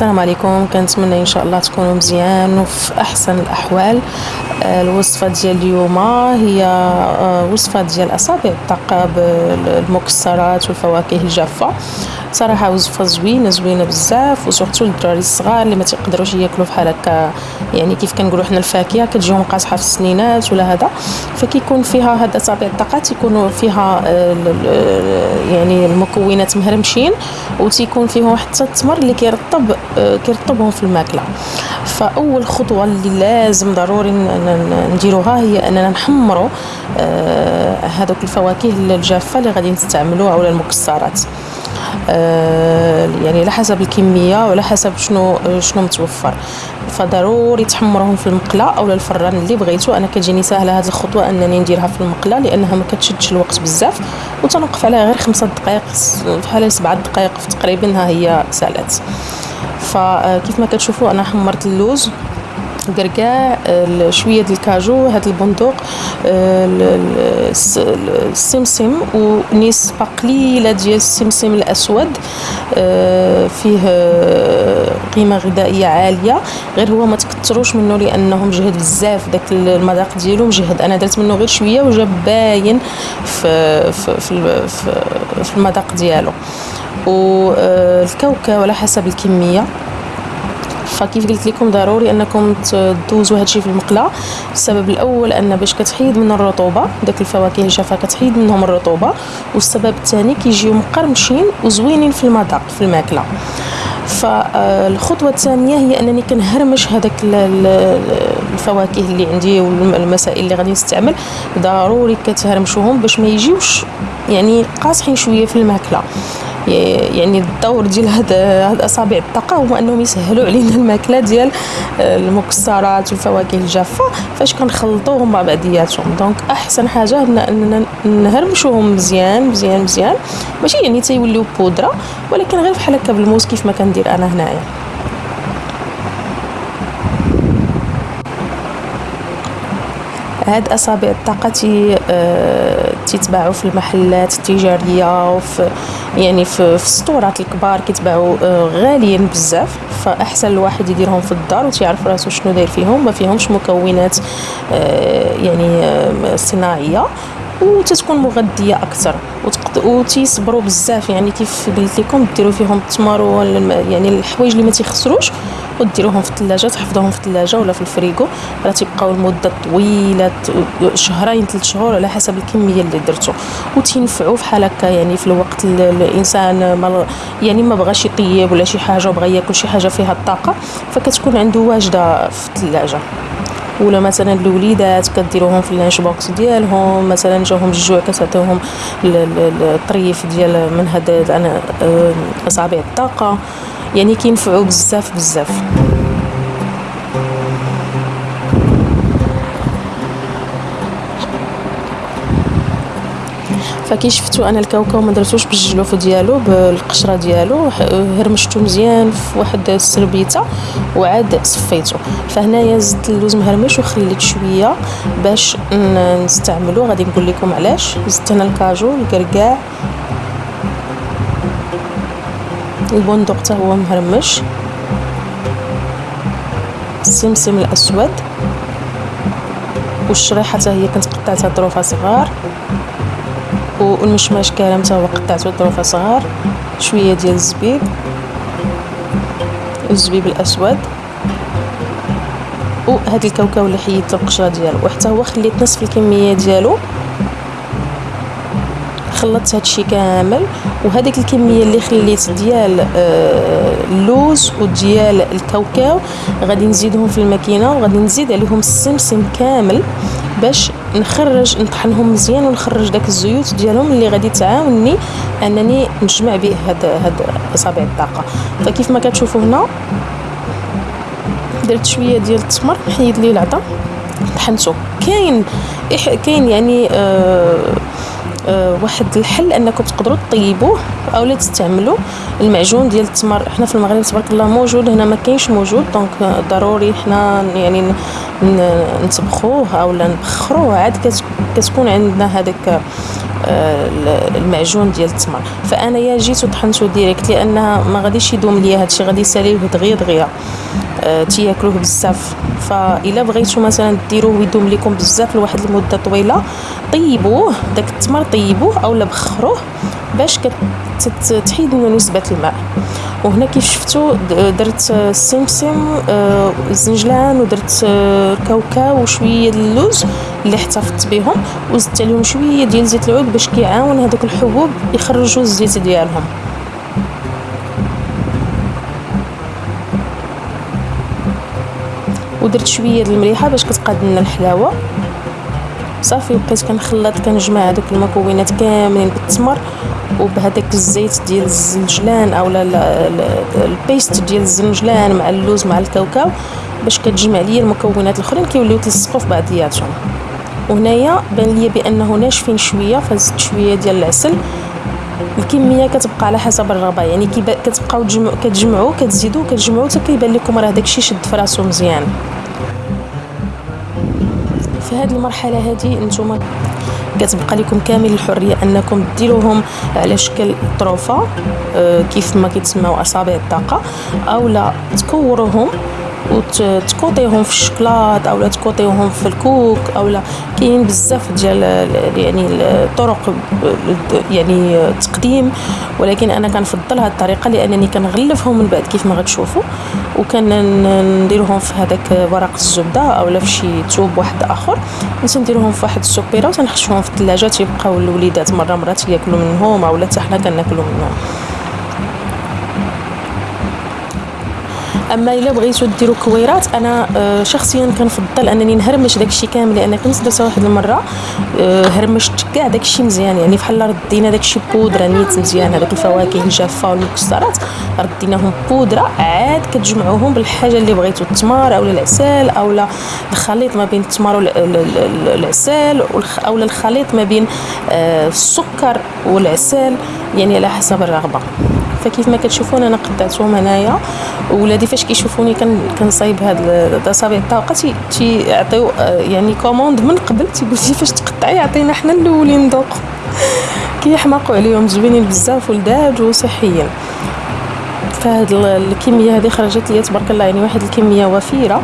السلام عليكم. كنتمنى إن شاء الله تكونوا مزيان وفي أحسن الأحوال. آه، الوصفة ديال اليوم هي آه، وصفة ديال اصابع الطاقة بالمكسرات والفواكه الجافة. صراحة وصفه زوينه زوينة بزاف وسورتو للدراري الصغار اللي ما تيقدروش ياكلوا بحال هكا يعني كيف كنقولوا حنا الفاكهة كتجيهم قاصحه في السنينات ولا هذا. فكيكون فيها هاد أصابع الطاقه يكونوا فيها آه، يعني المكونات مهرمشين وتيكون فيهم حتى التمر اللي كيرطب كيرطبهم في الماكلة. فأول خطوة اللي لازم ضروري نديروها هي أننا نحمروا آه، هذوك الفواكه الجافة اللي غادي نستعملوها ولا المكسرات. آه، يعني على حسب الكمية وعلى حسب شنو شنو متوفر. فضروري تحمروهم في المقلة أو الفران اللي بغيتو. أنا كتجيني ساهلة هذه الخطوة أنني نديرها في المقلة لأنها ما كتشدش الوقت بزاف. وتنوقف عليها غير خمسة دقائق بحال سبعة دقائق تقريبا ها هي سالات فكيف ما كتشوفوا أنا حمرت اللوز. الكركاع شوية الكاجو هاد البندق السمسم ونسبة قليلة ديال السمسم الأسود آه، فيه قيمة غذائية عالية. غير هو ما تكثروش منه لأنه مجهد بزاف داك المذاق ديالو مجهد. أنا درت منه غير شوية وجا باين في في في, في المذاق ديالو. والكاوكاو على حسب الكمية. فكيف قلت لكم ضروري أنكم تدوزوا هادشي في المقلة. السبب الأول أن باش كتحيد من الرطوبة داك الفواكه الجافه كتحيد منهم الرطوبة. والسبب الثاني كيجيو مقرمشين وزوينين في المذاق في الماكلة. فالخطوة الثانية هي أنني كنهرمش هذاك الفواكه اللي عندي والمسائل اللي غادي نستعمل. ضروري كتهرمشوهم باش ما يجيوش يعني قاصحين شوية في الماكلة. يعني الدور ديال هاد هاد أصابع الطاقة هو أنهم يسهلوا علينا الماكلة ديال آه، المكسرات والفواكه الجافة. فاش كنخلطوهم مع بعضياتهم. donc أحسن حاجة اننا نهرمشوهم مزيان مزيان مزيان. ماشي يعني تيوليو بودرة ولكن غير بحال هكا بالموس كيف ما كندير أنا هنايا. هاد أصابع الطاقة تي آه تيتباعوا في المحلات التجارية وفي يعني في, في السطورات الكبار كيتباعوا آه غاليين بزاف. فأحسن الواحد يديرهم في الدار وتيعرف راسو شنو داير فيهم. ما فيهمش مكونات آه يعني آه صناعية. وتتكون مغذية أكثر. وتيصبروا بزاف. يعني كيف قلت لكم ديروا فيهم التمر يعني الحوايج اللي ما تيخسروش وديروهم في الثلاجة تحفظوهم في الثلاجة ولا في الفريغو. راه تيبقاو لمدة طويلة شهرين ثلاث شهور على حسب الكمية اللي درتو. وتنفعوا بحال هكا. يعني في الوقت الإنسان ما يعني ما بغاش يطيب ولا شي حاجة وبغى ياكل شي حاجة فيها الطاقة فكتكون عنده واجدة في الثلاجة. ولا مثلا الوليدات كديروهم في ال lunch box ديالهم مثلا جاهم الجوع كتعطيوهم الطريف ديال من هاد أصابع الطاقة. يعني كينفعوا بزاف بزاف. فكي شفتوا أنا الكاوكاو ما درتوش بالجلوف ديالو بالقشرة ديالو هرمشتو مزيان في واحد السربيتة وعاد صفيته فهنايا زدت اللوز مهرمش وخليت شوية باش نستعملو. غادي نقول لكم علاش. زدت هنا الكاجو الكركاع البندق حتى هو مهرمش. السمسم الأسود. والشريحة حتى هي كنت قطعتها ظروفها صغار. والمشماش كرم هو قطعته ظروفها صغار شوية ديال الزبيب. الزبيب الأسود. وهاد الكاوكاو اللي حيدت القشرة ديالو. وحتى هو خليت نصف الكمية ديالو. خلطت هادشي كامل. وهذيك الكمية اللي خليت ديال آه، اللوز وديال الكاوكاو غادي نزيدهم في الماكينة. وغادي نزيد عليهم السمسم كامل باش نخرج نطحنهم مزيان ونخرج داك الزيوت ديالهم اللي غادي تعاونني أنني نجمع به هاد هاد إصابع الطاقة. فكيف ما كتشوفوا هنا درت شوية ديال التمر حيد لي العظم طحنته كاين كاين يعني آه، واحد الحل انكم تقدروا تطيبوه أو لا تستعملوا المعجون ديال التمر. حنا في المغرب تبارك الله موجود هنا ما كاينش موجود donc ضروري حنا يعني نطبخوه أو نبخروه. عاد كتكون عندنا هذاك المعجون ديال التمر. فأنايا جيت وطحنته direct لأنها ما غاديش يدوم ليا هادشي غادي يساليه دغيا دغيا. تياكلوه بزاف. فإلا بغيتو مثلا ديروه ويدوم لكم بزاف لواحد المدة طويلة طيبوه داك التمر طيبوه اولا بخروه باش كتحيد منه نسبه الماء. وهنا كيف شفتوا درت السمسم آه، الزنجلان ودرت الكاوكاو آه، وشوية اللوز اللي احتفظت بهم وزدت عليهم شوية ديال زيت العود باش كيعاون هذوك الحبوب يخرجوا الزيت ديالهم. ودرت شوية د المليحة باش كتقاد لنا الحلاوة. صافي بقيت كنخلط كنجمع هذوك المكونات كاملين بالتمر وبهذاك الزيت ديال الزنجلان أو ال paste ديال الزنجلان مع اللوز مع الكاوكاو باش كتجمع ليا المكونات الأخرين كيوليو تلصقوا في بعضياتهم. وهنايا بان ليا بأنه ناشفين شوية فزدت شوية ديال العسل. الكمية كتبقى على حسب الرغبه يعني كتبقاو تجمعوا كتجمعوا كتزيدوا كتجمعوا حتى كيبان لكم راه داكشي شد في راسو مزيان. في هذه المرحلة هذه نتوما كتبقى لكم كامل الحرية انكم ديروهم على شكل طروفة آه، كيف ما كيتسموا أصابع الطاقة أو لا تكوروهم وتكوطيهم في الشكلاط اولا تكوطيهم في الكوك اولا كاين بزاف ديال يعني الطرق يعني تقديم ولكن أنا كنفضل هذه الطريقة لأنني كنغلفهم من بعد كيف ما غتشوفوا. وكنديرهم في هذاك ورق الزبدة اولا في شي توب واحد آخر. نديرهم في واحد السوبيرة وتنحشوهم في الثلاجة تيبقاو الوليدات مرة مرات ياكلوا منهم اولا حتى حنا كناكلوا منهم. أما إلا بغيتو ديروا كويرات أنا آه، شخصيا كنفضل أنني نهرمش داكشي كامل لأن كنت درتها واحد المرة آه، هرمشت كاع داكشي مزيان يعني بحال ردينا داكشي بودرة نيت مزيان هذوك الفواكه الجافة والمكسرات رديناهم بودرة عاد كتجمعوهم بالحاجة اللي بغيتو التمر اولا العسل اولا الخليط ما بين التمر والعسل اولا الخليط ما بين آه، السكر والعسل يعني على حسب الرغبة. فكيف ما كتشوفون أنا قطعتهم هنايا ولادي فاش كيشوفوني كنصايب هاد الأصابع الطاقه تيعطيو يعني commande من قبل تيقول لي فاش تقطعي عطينا حنا الأولين ندوقو كيحماقوا عليهم زوينين بزاف ولذاد وصحيين. فهاد الكمية هذه خرجت لي تبارك الله يعني واحد الكمية وفيرة.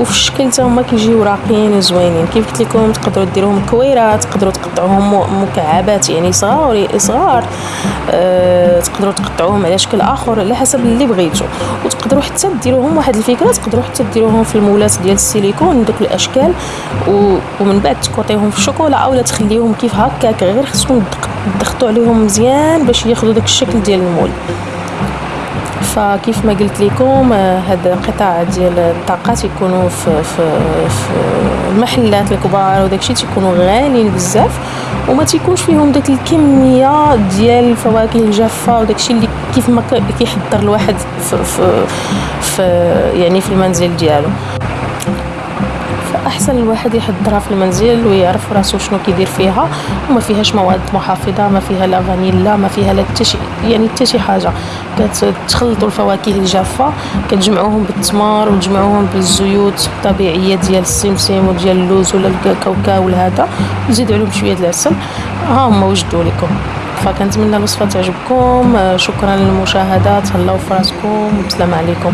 وفي الشكل حتى هما كيجيو راقيين وزوينين. كيف قلت لكم تقدروا ديروهم كويرات تقدروا تقطعوهم مكعبات يعني صغار صغار. أه تقدروا تقطعوهم على شكل آخر على حسب اللي بغيتو. وتقدروا حتى ديروهم واحد الفكرة تقدروا حتى ديروهم في المولات ديال السيليكون دوك الأشكال. ومن بعد تكوطيهم في الشوكولا اولا تخليهم كيف هكاك غير خصكم تضغطوا عليهم مزيان باش ياخذوا داك الشكل ديال المول. فكيف ما قلت لكم هاد القطع ديال الطاقات يكونوا في, في, في المحلات الكبار وداكشي تيكونوا غاليين بزاف وما تيكونش فيهم داك الكمية ديال الفواكه الجافة وداكشي اللي كيف ما كيحضر الواحد في, في, في يعني في المنزل ديالو. أحسن الواحد يحضرها في المنزل ويعرف راسو شنو كيدير فيها. وما فيهاش مواد محافظة ما فيها لا فانيلا ما فيها لا حتى يعني حتى شي حاجة. كتخلطوا الفواكه الجافة كتجمعوهم بالتمر وتجمعوهم بالزيوت الطبيعية ديال السمسم وديال اللوز ولا الكاوكاو ولا هذا. وتزيدوا عليهم شوية العسل. ها هما وجدوا لكم. فكنتمنى الوصفة تعجبكم. شكرا للمشاهدة. تهلاو في راسكم. والسلام عليكم.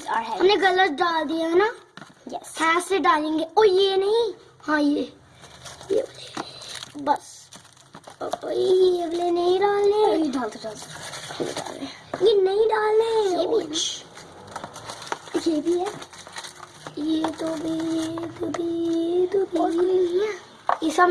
Our head. हमने गलत डाल दिया है ना? Yes. हाथ से डालेंगे। ओ ये नहीं। हाँ ये। ये। बस। ये वाले नहीं डालने। ये डाल दो डाल ये हैं। नहीं डालने। ये भी ये भी है। ये तो भी ये तो भी ये तो भी। ये सब